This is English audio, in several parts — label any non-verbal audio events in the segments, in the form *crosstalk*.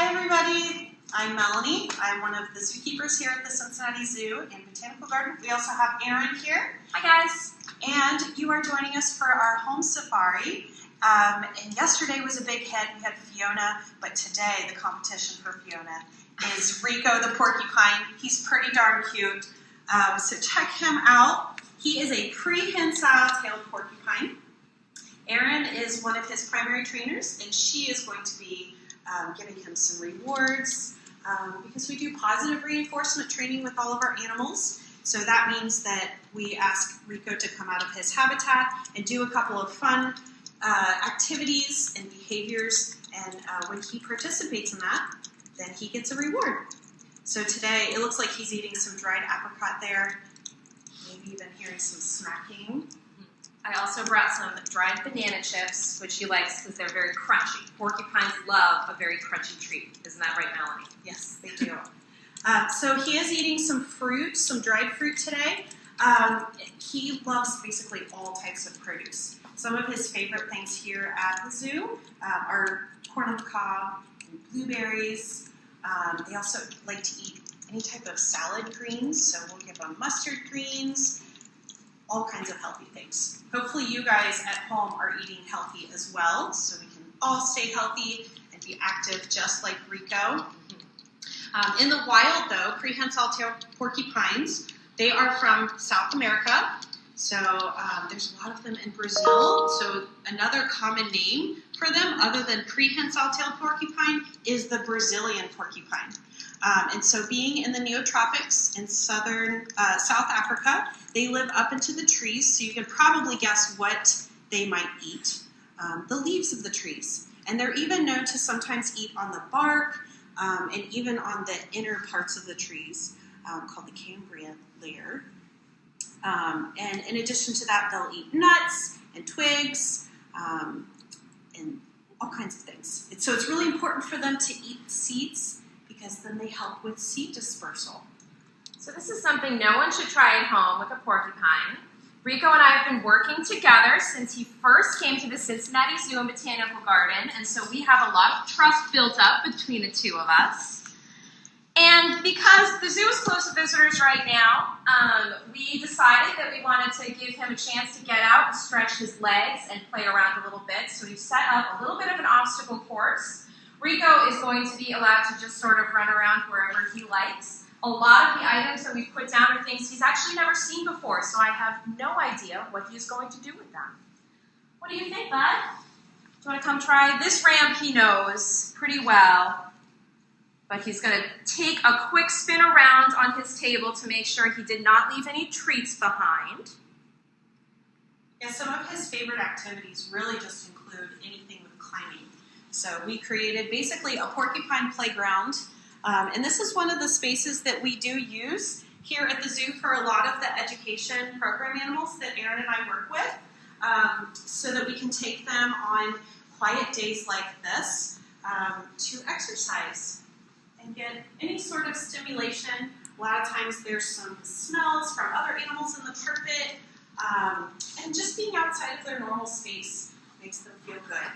Hi, everybody. I'm Melanie. I'm one of the zookeepers here at the Cincinnati Zoo and Botanical Garden. We also have Erin here. Hi, guys. And you are joining us for our home safari. Um, and yesterday was a big hit. We had Fiona, but today the competition for Fiona is Rico the porcupine. He's pretty darn cute. Um, so check him out. He is a prehensile tailed porcupine. Erin is one of his primary trainers, and she is going to be um, giving him some rewards um, because we do positive reinforcement training with all of our animals. So that means that we ask Rico to come out of his habitat and do a couple of fun uh, activities and behaviors. And uh, when he participates in that, then he gets a reward. So today, it looks like he's eating some dried apricot there. Maybe even hearing some smacking. I also brought some dried banana chips, which he likes because they're very crunchy. Porcupines love a very crunchy treat. Isn't that right, Melanie? Yes, they do. Um, so he is eating some fruit, some dried fruit today. Um, he loves basically all types of produce. Some of his favorite things here at the zoo um, are corn on the cob, blueberries. Um, they also like to eat any type of salad greens, so we'll give them mustard greens, all kinds of healthy things. Hopefully, you guys at home are eating healthy as well, so we can all stay healthy and be active just like Rico. Um, in the wild, though, prehensile tail porcupines, they are from South America. So um, there's a lot of them in Brazil. So another common name for them, other than prehensile tail porcupine, is the Brazilian porcupine. Um, and so, being in the neotropics in southern uh, South Africa, they live up into the trees. So you can probably guess what they might eat: um, the leaves of the trees. And they're even known to sometimes eat on the bark um, and even on the inner parts of the trees, um, called the cambium layer. Um, and in addition to that, they'll eat nuts and twigs um, and all kinds of things. And so it's really important for them to eat seeds because then they help with seed dispersal. So this is something no one should try at home with a porcupine. Rico and I have been working together since he first came to the Cincinnati Zoo and Botanical Garden, and so we have a lot of trust built up between the two of us. And because the zoo is closed to visitors right now, um, we decided that we wanted to give him a chance to get out and stretch his legs and play around a little bit. So we've set up a little bit of an obstacle course. Rico is going to be allowed to just sort of run around wherever he likes. A lot of the items that we've put down are things he's actually never seen before, so I have no idea what he's going to do with them. What do you think, Bud? Do you want to come try? This ramp he knows pretty well but he's going to take a quick spin around on his table to make sure he did not leave any treats behind. Yeah, some of his favorite activities really just include anything. So we created basically a porcupine playground, um, and this is one of the spaces that we do use here at the zoo for a lot of the education program animals that Erin and I work with, um, so that we can take them on quiet days like this um, to exercise and get any sort of stimulation. A lot of times there's some smells from other animals in the carpet, um, and just being outside of their normal space makes them feel good.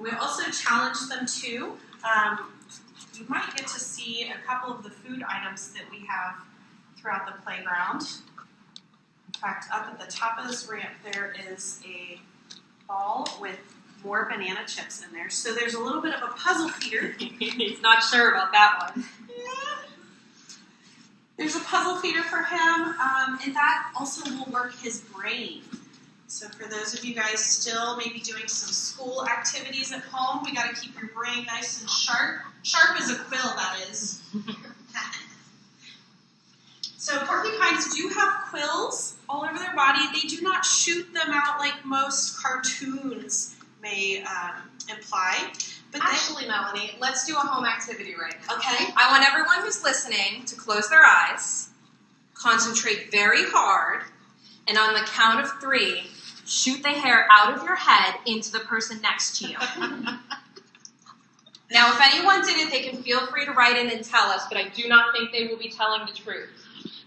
We also challenge them too. Um, you might get to see a couple of the food items that we have throughout the playground. In fact, up at the top of this ramp, there is a ball with more banana chips in there. So there's a little bit of a puzzle feeder. *laughs* He's not sure about that one. Yeah. There's a puzzle feeder for him, um, and that also will work his brain. So for those of you guys still maybe doing some school activities at home, we got to keep your brain nice and sharp. Sharp as a quill, that is. *laughs* so porcupines do have quills all over their body. They do not shoot them out like most cartoons may um, imply. But actually, Melanie, let's do a home activity right now. Okay. I want everyone who's listening to close their eyes, concentrate very hard, and on the count of three, shoot the hair out of your head into the person next to you. now, if anyone did it, they can feel free to write in and tell us, but I do not think they will be telling the truth.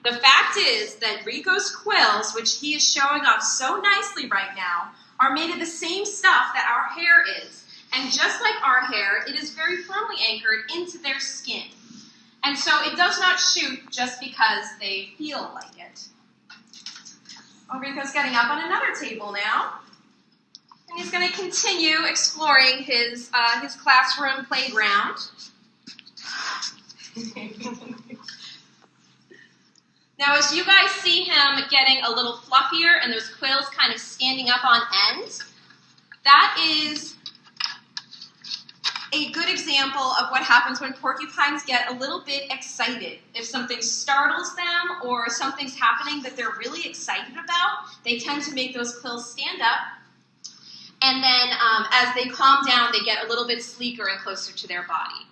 The fact is that Rico's quills, which he is showing off so nicely right now, are made of the same stuff that our hair is. And just like our hair, it is very firmly anchored into their skin. And so it does not shoot just because they feel like it. Oh, Rico's getting up on another table now. And he's going to continue exploring his, uh, his classroom playground. *laughs* now, as you guys see him getting a little fluffier and those quills kind of standing up on end, that is a good example of what happens when porcupines get a little bit excited. If something startles them or something's happening that they're really excited about, they tend to make those quills stand up. And then um, as they calm down, they get a little bit sleeker and closer to their body.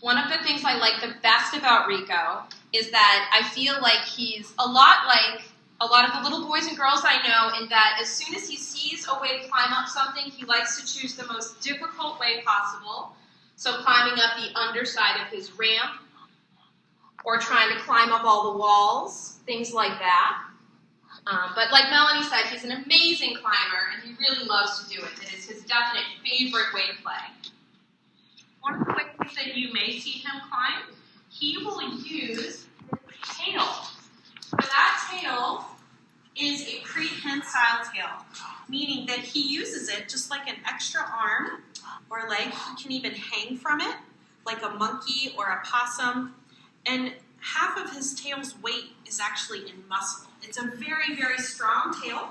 One of the things I like the best about Rico is that I feel like he's a lot like a lot of the little boys and girls I know, in that as soon as he sees a way to climb up something, he likes to choose the most difficult way possible. So, climbing up the underside of his ramp, or trying to climb up all the walls, things like that. Um, but, like Melanie said, he's an amazing climber, and he really loves to do it. It is his definite favorite way to play. One of the ways that you may see him climb, he will use his tail. That tail is a prehensile tail, meaning that he uses it just like an extra arm or leg. He can even hang from it, like a monkey or a possum. And half of his tail's weight is actually in muscle. It's a very, very strong tail.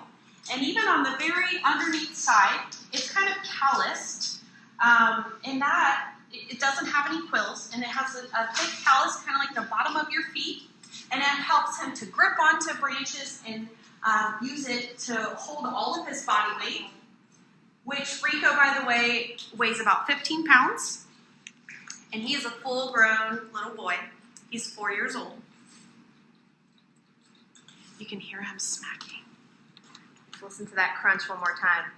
And even on the very underneath side, it's kind of calloused. Um, in that, it doesn't have any quills, and it has a, a thick callus, kind of like the bottom of your feet and it helps him to grip onto branches and um, use it to hold all of his body weight, which Rico, by the way, weighs about 15 pounds, and he is a full grown little boy. He's four years old. You can hear him smacking. Listen to that crunch one more time.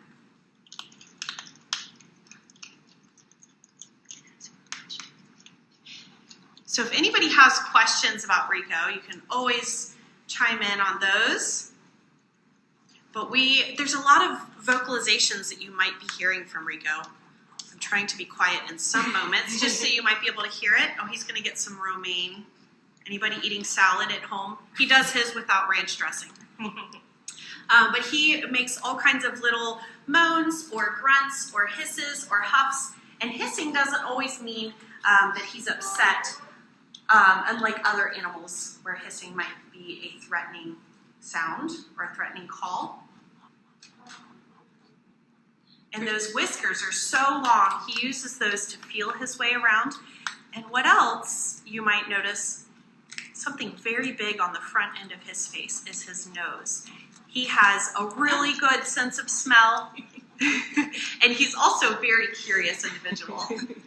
So if anybody has questions about Rico, you can always chime in on those. But we there's a lot of vocalizations that you might be hearing from Rico. I'm trying to be quiet in some moments just so you might be able to hear it. Oh, he's going to get some romaine. Anybody eating salad at home? He does his without ranch dressing. *laughs* um, but he makes all kinds of little moans or grunts or hisses or huffs. And hissing doesn't always mean um, that he's upset um, unlike other animals, where hissing might be a threatening sound or a threatening call. And those whiskers are so long, he uses those to feel his way around. And what else you might notice? Something very big on the front end of his face is his nose. He has a really good sense of smell, *laughs* and he's also a very curious individual. *laughs*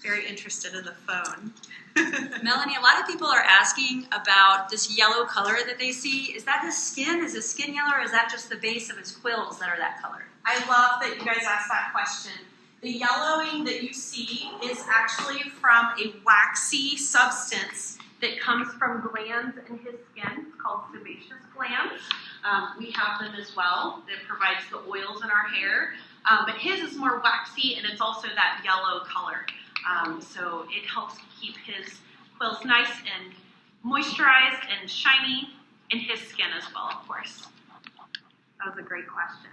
Very interested in the phone. *laughs* Melanie, a lot of people are asking about this yellow color that they see. Is that his skin? Is his skin yellow, or is that just the base of his quills that are that color? I love that you guys asked that question. The yellowing that you see is actually from a waxy substance that comes from glands in his skin. It's called sebaceous glands. Um, we have them as well that provides the oils in our hair. Um, but his is more waxy and it's also that yellow color. Um, so it helps keep his quills nice and moisturized and shiny and his skin as well, of course. That was a great question.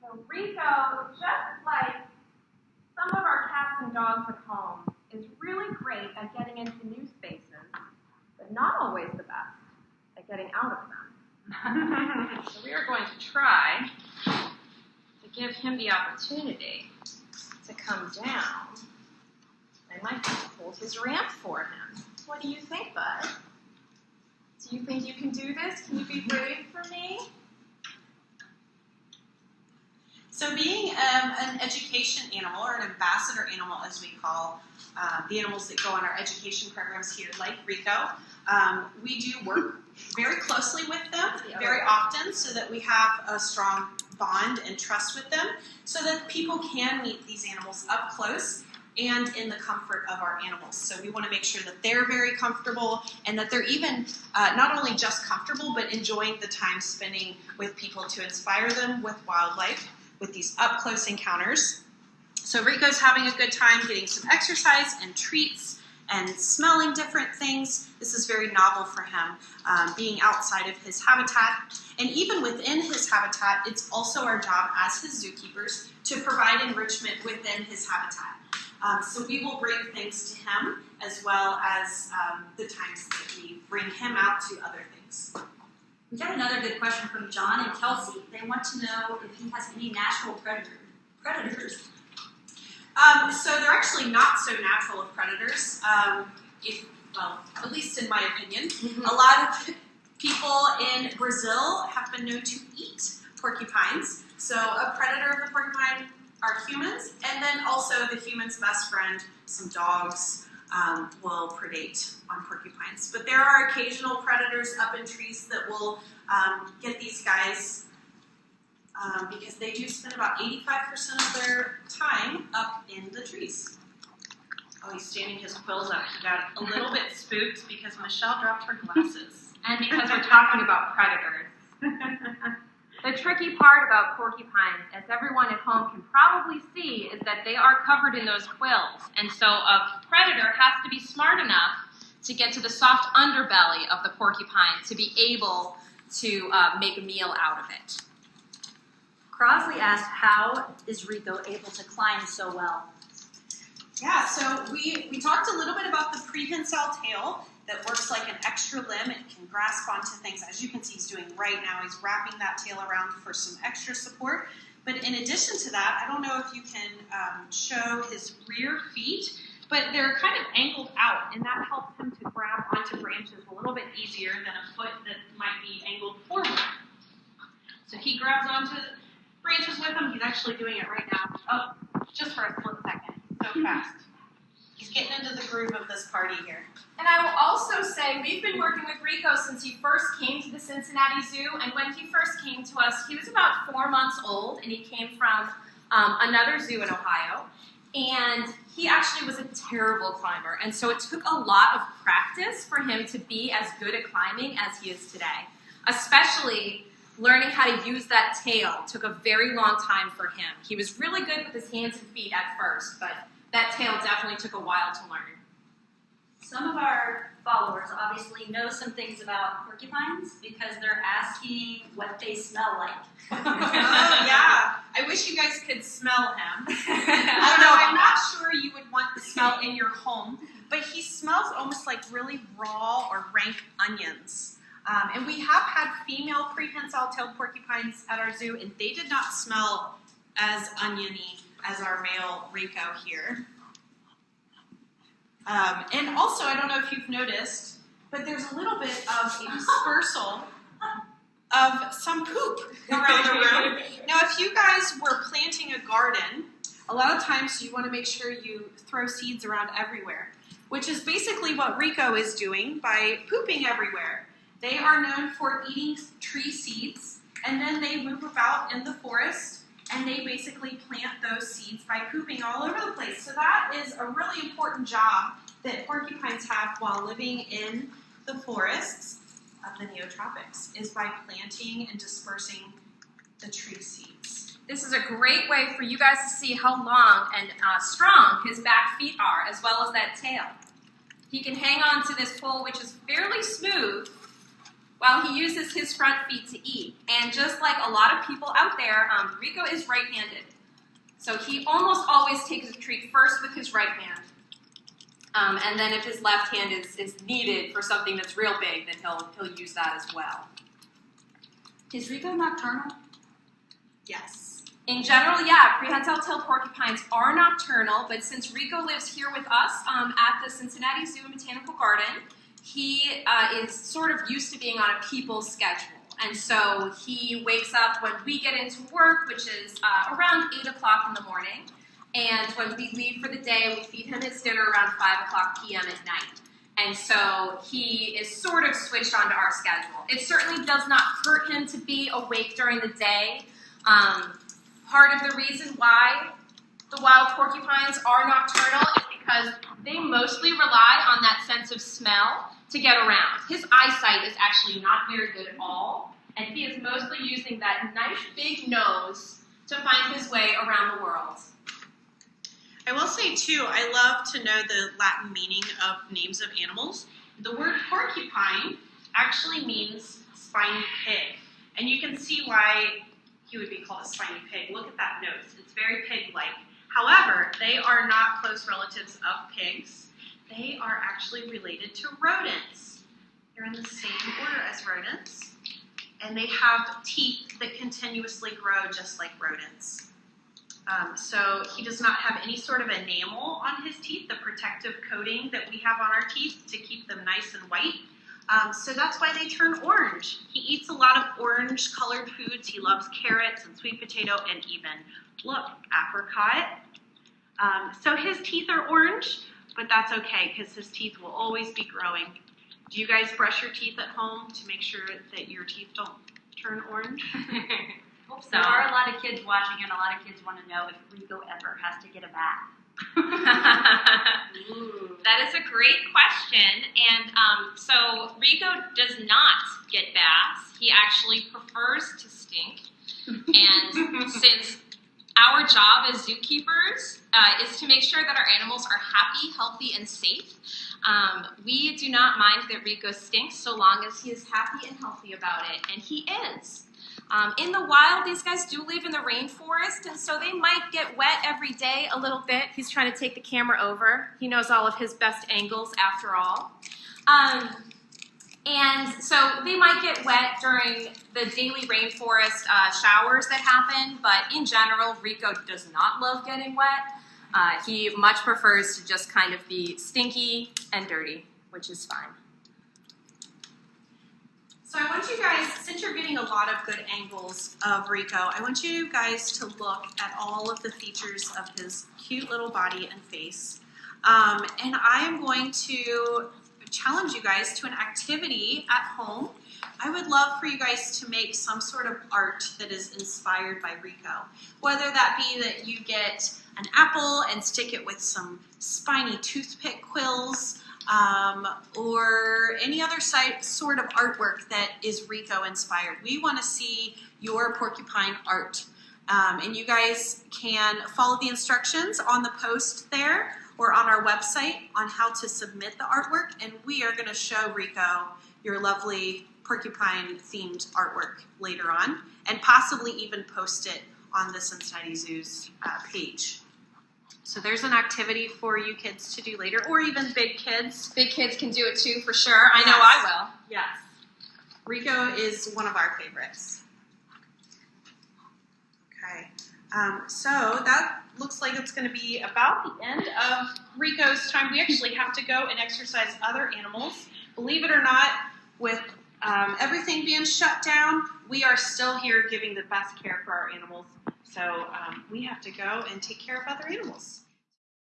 So Rico, just like some of our cats and dogs at home, is really great at getting into new spaces, but not always the best at getting out of them. *laughs* so we are going to try to give him the opportunity to come down. I might hold his ramp for him. What do you think, Bud? Do you think you can do this? Can you be brave for me? So, being um, an education animal or an ambassador animal, as we call uh, the animals that go on our education programs here, like Rico, um, we do work very closely with them very often so that we have a strong bond and trust with them so that people can meet these animals up close and in the comfort of our animals. So we want to make sure that they're very comfortable and that they're even uh, not only just comfortable but enjoying the time spending with people to inspire them with wildlife. with these up close encounters. So Rico's having a good time getting some exercise and treats and smelling different things. This is very novel for him, um, being outside of his habitat. And even within his habitat, it's also our job as his zookeepers to provide enrichment within his habitat. Um, so we will bring things to him as well as um, the times that we bring him out to other things. We got another good question from John and Kelsey. They want to know if he has any natural predator, predators. Um, so they're actually not so natural of predators. Um, if, well, at least in my opinion, a lot of people in Brazil have been known to eat porcupines. So a predator of the porcupine are humans, and then also the human's best friend, some dogs, um, will predate on porcupines. But there are occasional predators up in trees that will um, get these guys um, because they do spend about 85% of their time up in the trees. Oh, he's standing his quills up. He got a little bit spooked because Michelle dropped her glasses. *laughs* And because we're talking about predators. *laughs* The tricky part about porcupines, as everyone at home can probably see, is that they are covered in those quills. And so a predator has to be smart enough to get to the soft underbelly of the porcupine to be able to uh, make a meal out of it. Crosley asked, how is Rico able to climb so well? Yeah, so we, we talked a little bit about the prehensile tail that works like an extra limb. It can grasp onto things. As you can see, he's doing right now. He's wrapping that tail around for some extra support. But in addition to that, I don't know if you can um, show his rear feet, but they're kind of angled out, and that helps him to grab onto branches a little bit easier than a foot that might be angled forward. So he grabs onto branches with him. He's actually doing it right now. Oh, just for a split second. So *laughs* fast. Getting into the groove of this party here. And I will also say we've been working with Rico since he first came to the Cincinnati Zoo. And when he first came to us, he was about four months old, and he came from um, another zoo in Ohio. And he actually was a terrible climber, and so it took a lot of practice for him to be as good at climbing as he is today. Especially learning how to use that tail took a very long time for him. He was really good with his hands and feet at first, but that tail definitely took a while to learn. Some of our followers obviously know some things about porcupines because they're asking what they smell like. *laughs* *laughs* oh yeah, I wish you guys could smell him. *laughs* I don't know. I'm not sure you would want the smell in your home, but he smells almost like really raw or rank onions. Um, and we have had female prehensile-tailed porcupines at our zoo, and they did not smell as oniony as our male Rico here. Um, and also, I don't know if you've noticed, but there's a little bit of a dispersal of some poop around the room. *laughs* Now, if you guys were planting a garden, a lot of times you want to make sure you throw seeds around everywhere, which is basically what Rico is doing by pooping everywhere. They are known for eating tree seeds, and then they move about in the forest and they basically plant those seeds by pooping all over the place. So that is a really important job that porcupines have while living in the forests of the neotropics is by planting and dispersing the tree seeds. This is a great way for you guys to see how long and uh, strong his back feet are, as well as that tail. He can hang on to this pole, which is fairly smooth, while he uses his front feet to eat. And just like a lot of people out there, um, Rico is right-handed. So he almost always takes a treat first with his right hand. Um, and then if his left hand is, is needed for something that's real big, then he'll, he'll use that as well. Is Rico nocturnal? Yes. In general, yeah, prehensile tailed porcupines are nocturnal, but since Rico lives here with us um, at the Cincinnati Zoo and Botanical Garden, he uh, is sort of used to being on a people's schedule. And so he wakes up when we get into work, which is uh, around 8 o'clock in the morning. And when we leave for the day, we feed him his dinner around 5 o'clock p.m. at night. And so he is sort of switched onto our schedule. It certainly does not hurt him to be awake during the day. Um, part of the reason why the wild porcupines are nocturnal because they mostly rely on that sense of smell to get around. His eyesight is actually not very good at all, and he is mostly using that nice big nose to find his way around the world. I will say too, I love to know the Latin meaning of names of animals. The word porcupine actually means spiny pig, and you can see why he would be called a spiny pig. Look at that nose; it's very pig-like. However, they are not close relatives of pigs. They are actually related to rodents. They're in the same order as rodents, and they have teeth that continuously grow just like rodents. Um, so he does not have any sort of enamel on his teeth, the protective coating that we have on our teeth to keep them nice and white. Um, so that's why they turn orange. He eats a lot of orange colored foods. He loves carrots and sweet potato and even, look, apricot. Um, so his teeth are orange, but that's okay because his teeth will always be growing. Do you guys brush your teeth at home to make sure that your teeth don't turn orange? *laughs* Hope so. There are a lot of kids watching, and a lot of kids want to know if Rico ever has to get a bath. *laughs* that is a great question. And um, so Rico does not get baths. He actually prefers to stink. And *laughs* since our job as zookeepers uh, is to make sure that our animals are happy, healthy, and safe, um, we do not mind that Rico stinks so long as he is happy and healthy about it. And he is. Um, in the wild, these guys do live in the rainforest, and so they might get wet every day a little bit. He's trying to take the camera over. He knows all of his best angles after all. Um, and so they might get wet during the daily rainforest uh, showers that happen, but in general, Rico does not love getting wet. Uh, he much prefers to just kind of be stinky and dirty, which is fine. So I want you guys, since you're getting a lot of good angles of Rico, I want you guys to look at all of the features of his cute little body and face. Um, and I am going to challenge you guys to an activity at home. I would love for you guys to make some sort of art that is inspired by Rico. Whether that be that you get an apple and stick it with some spiny toothpick quills, um, or any other sort of artwork that is Rico inspired. We want to see your porcupine art. Um, and you guys can follow the instructions on the post there or on our website on how to submit the artwork. And we are going to show Rico your lovely porcupine themed artwork later on and possibly even post it on the Cincinnati Zoo's uh, page. So there's an activity for you kids to do later, or even big kids. Big kids can do it too, for sure. I know I will. Yes. Rico is one of our favorites. Okay. Um, so that looks like it's going to be about the end of Rico's time. We actually have to go and exercise other animals. Believe it or not, with um, everything being shut down, we are still here giving the best care for our animals. So um, we have to go and take care of other animals.